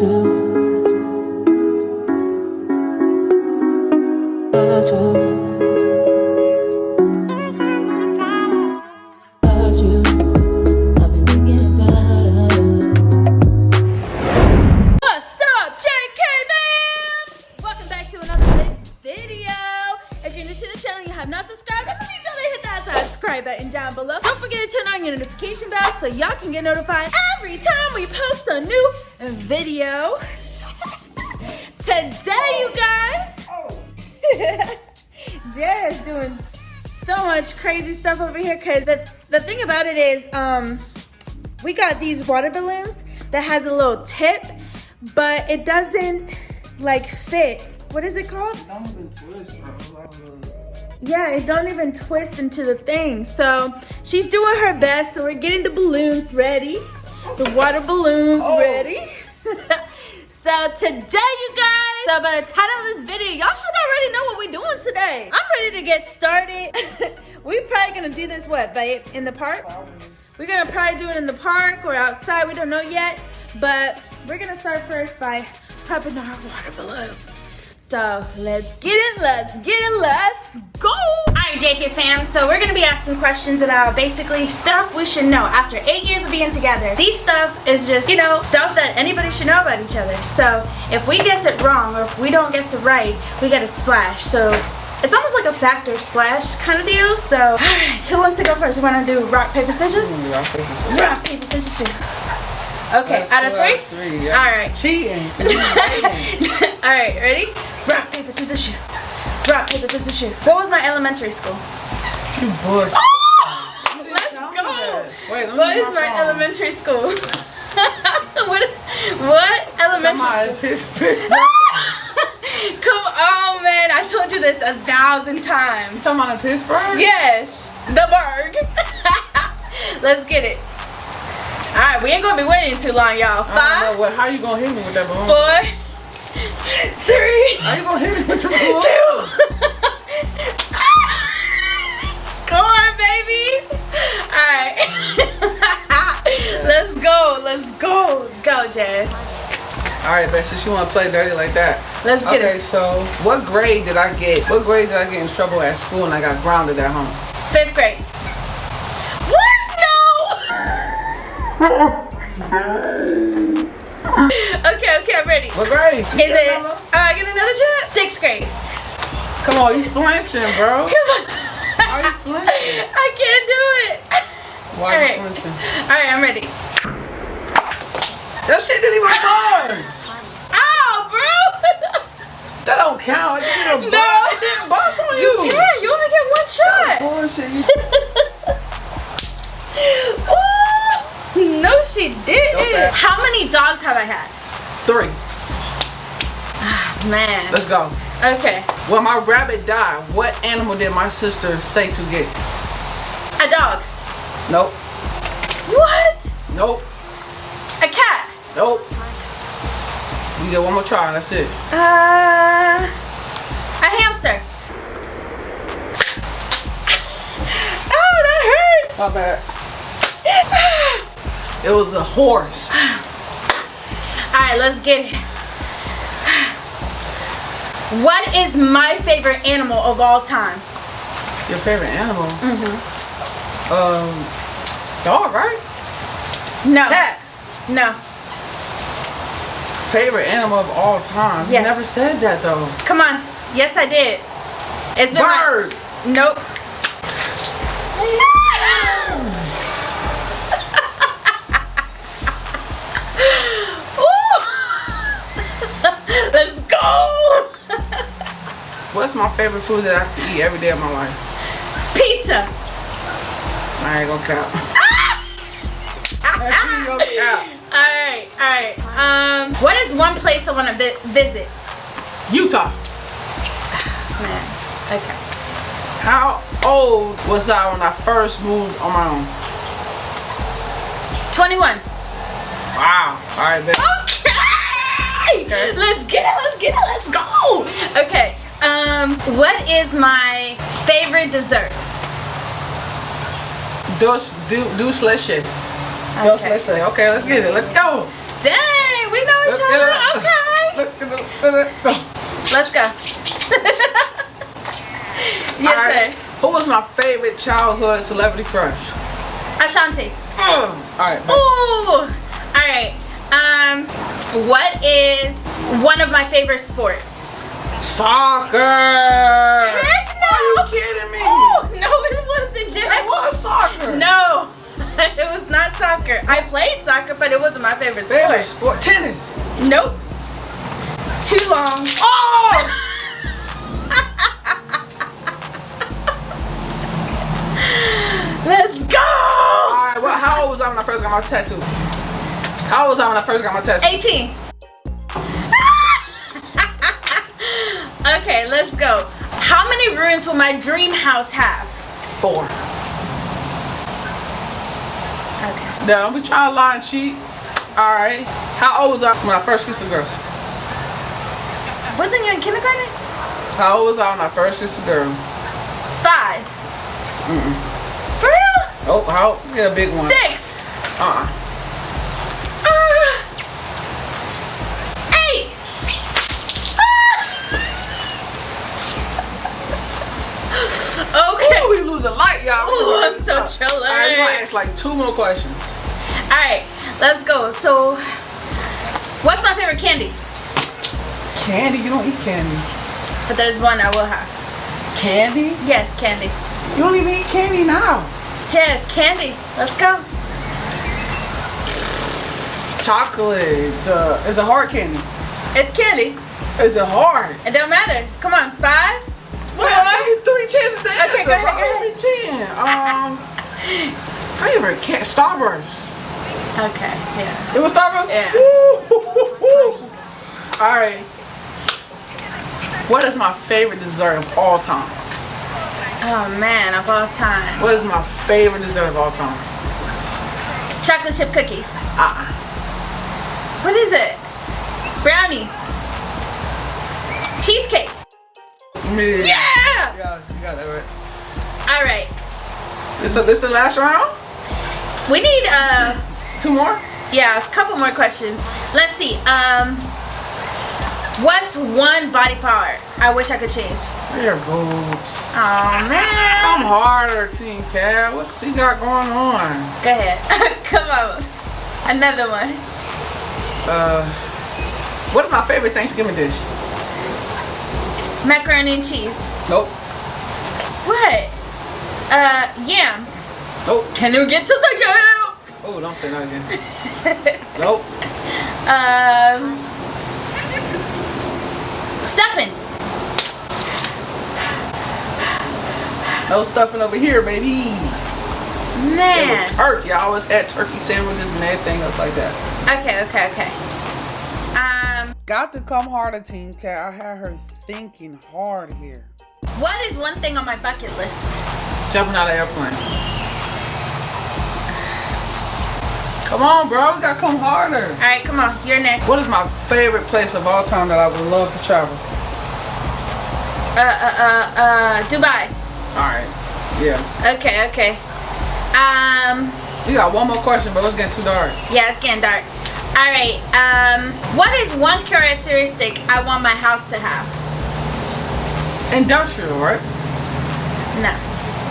If you're new to the channel and you have not subscribed, subscribe button down below. Don't forget to turn on your notification bell so y'all can get notified every time we post a new video. Today, you guys, is doing so much crazy stuff over here because the, the thing about it is, um, we got these water balloons that has a little tip, but it doesn't like fit. What is it called? Yeah, it don't even twist into the thing. So she's doing her best. So we're getting the balloons ready, the water balloons oh. ready. so today, you guys, so by the title of this video, y'all should already know what we're doing today. I'm ready to get started. we're probably gonna do this what, babe, in the park? We're gonna probably do it in the park or outside, we don't know yet. But we're gonna start first by popping our water balloons. So let's get it, let's get it, let's go! Alright JK fam, so we're gonna be asking questions about basically stuff we should know after eight years of being together. These stuff is just, you know, stuff that anybody should know about each other. So if we guess it wrong or if we don't guess it right, we get a splash. So it's almost like a factor splash kind of deal. So, alright, who wants to go first? We wanna do rock, paper, scissors? Rock, paper, scissors, shoot. Okay, Let's out of three? three yeah. Alright. Cheating. Alright, ready? Rock, paper, scissors, shoot. Rock, paper, scissors, shoot. What was my elementary school? you bush. Oh! Let's go! Wait, let me What get is my phone. elementary school? what, what elementary Somebody school? piss, piss. Come on, man. I told you this a thousand times. Somebody Pittsburgh? Yes, the Burgh. Let's get it. All right, we ain't gonna be waiting too long, y'all. I don't Five, know what. How you gonna hit me with that balloon? four, three, How you gonna hit me with the balloon? two. Score, baby. All right. Let's go. Let's go. Go, Jazz. All right, but since you want to play dirty like that. Let's get okay, it. so what grade did I get? What grade did I get in trouble at school and I got grounded at home? Fifth grade. What? No. okay, okay, I'm ready. What grade? Is it? Oh, uh, I get another chance. Sixth grade. Come on, you flinching, bro. Come on. Why you flinching? I can't do it. Why Alright. you flinching? All right, I'm ready. That shit didn't even buzz. Ow, oh, bro. That don't count. It didn't No. buzz. It didn't buzz on you. Yeah, you only get one shot. Bullshit. You Ooh, no, she didn't. Okay. How many dogs have I had? three. Man. Let's go. Okay. When my rabbit died, what animal did my sister say to get? A dog. Nope. What? Nope. A cat. Nope. We get one more try. And that's it. Uh, a hamster. oh, that hurts. My bad. It was a horse. All right, let's get it. What is my favorite animal of all time? Your favorite animal? Mm-hmm. Um, dog, right? No. Cat. No. Favorite animal of all time. Yes. You never said that though. Come on. Yes, I did. It's been my- Bird. Nope. What's my favorite food that I can eat every day of my life? Pizza. I ain't gonna count. Ain't gonna count. All right, all right. Um, what is one place I want to vi- visit? Utah. Man, okay. How old was I when I first moved on my own? 21. Wow. All right, baby. Okay. Okay. Let's get it. Let's get it. Let's go. Okay. Um, what is my favorite dessert? Dos, do, do. Dos Okay. slushy. Okay, let's get it. Let's go. Dang, we know each Let's get it other. Okay. Let's go. yes, All right. sir. Who was my favorite childhood celebrity crush? Ashanti. Oh. All right. Ooh. All right. Um, what is one of my favorite sports? Soccer. Heck no. Are you kidding me? Oh no, it wasn't It Jack. was soccer. No, it was not soccer. I played soccer, but it wasn't my favorite Favorite sport. sport? Tennis. Nope. Too long. Oh. Let's go. All right. Well, how old was I when I first got my tattoo? How old was I when I first got my tattoo? 18. Okay, let's go. How many rooms will my dream house have? Four. Okay. Now, don't be trying to lie and cheat. All right. How old was I when I first kissed a girl? Wasn't you in kindergarten? How old was I when I first kissed a girl? Five. Mm-mm. For real? Oh, how? A big one. Six. Uh-uh. I'm All right, we're gonna ask like two more questions. All right, let's go. So, what's my favorite candy? Candy? You don't eat candy. But there's one I will have. Candy? Yes, candy. You don't even eat candy now. Yes, candy. Let's go. Chocolate. Uh, it's a hard candy. It's candy. It's a hard. It don't matter. Come on, five. Well, I you three chances to answer. Okay, go ahead, go bro. Give me ten. Um, favorite can Starburst. Okay, yeah. It was Starburst. Yeah. All right. What is my favorite dessert of all time? Oh man, of all time. What is my favorite dessert of all time? Chocolate chip cookies. Uh-uh. What is it? Brownies. Cheesecake. Me. Yeah! Yeah, you got that right. All right. This the this the last round? We need uh Two more? yeah, a couple more questions. Let's see. Um what's one body part I wish I could change? Your boobs. Oh man. Come harder, Team Cat. What's she got going on? Go ahead. Come on. Another one. Uh, what is my favorite Thanksgiving dish? Macaroni and cheese. Nope. What? Uh yams. Nope. Can you get to the yams? Oh, don't say that again. nope. um stuffing. No stuffing over here, baby. It Man. was turkey. I always had turkey sandwiches and everything else like that. Okay, okay, okay. Um, Got to come harder, Team Cat. I had her thinking hard here. what is one thing on my bucket list? Jumping out of airplane. Come on, bro. We gotta come harder. All right, come on, you're next. What is my favorite place of all time that I would love to travel? Uh, uh, uh, uh, Dubai. All right. Yeah. Okay, okay. Um, We got one more question, but it's getting too dark. yeah, it's getting dark. All right. Um, what is one characteristic I want my house to have? Industrial, right? No,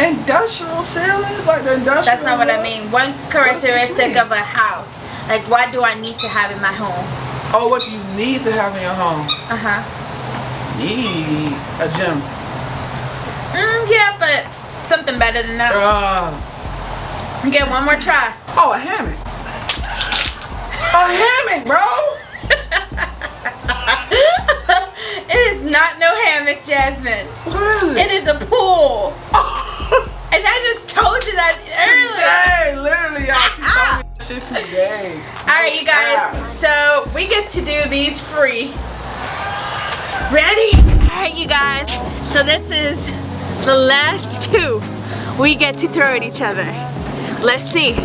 Industrial ceilings, like the industrial. that's not what I mean. One characteristic of a house. Like, what do I need to have in my home? Oh, what do you need to have in your home? Uh huh. Need a gym. Mm, yeah, but something better than that. Uh, Get one more try. oh, a hammock. A hammock, bro. it is not no hammock, Jasmine. What is It is a pool. And I just told you that earlier. Today, literally, y'all. She ah, told me ah. shit today. Alright, you guys. So we get to do these free. Ready? Alright, you guys. So this is the last two we get to throw at each other. Let's see.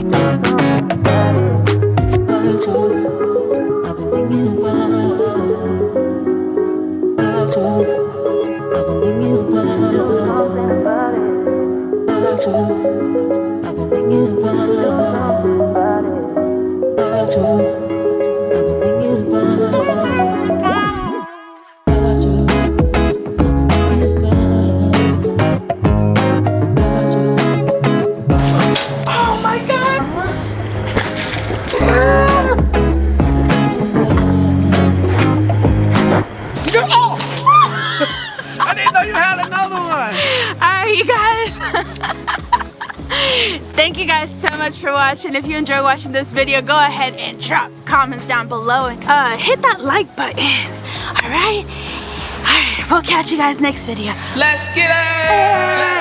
Thank you guys so much for watching. If you enjoy watching this video, go ahead and drop comments down below and uh, hit that like button. All right? All right, we'll catch you guys next video. Let's get it!